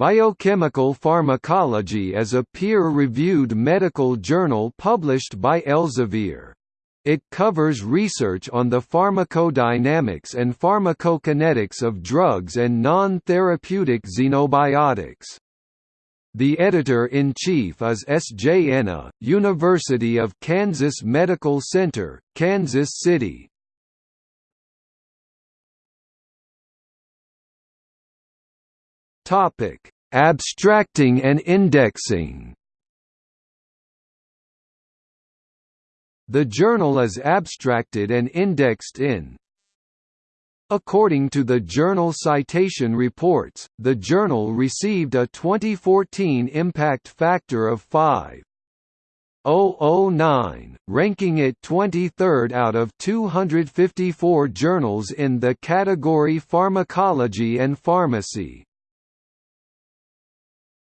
Biochemical Pharmacology is a peer-reviewed medical journal published by Elsevier. It covers research on the pharmacodynamics and pharmacokinetics of drugs and non-therapeutic xenobiotics. The editor-in-chief is S. J. Enna, University of Kansas Medical Center, Kansas City. Abstracting and indexing The journal is abstracted and indexed in According to the Journal Citation Reports, the journal received a 2014 impact factor of 5.009, ranking it 23rd out of 254 journals in the category Pharmacology and Pharmacy.